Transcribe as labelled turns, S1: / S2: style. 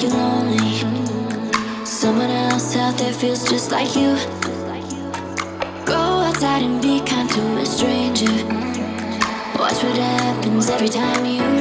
S1: like you're lonely. Someone else out there feels just like you. Go outside and be kind to a stranger. Watch what happens every time you.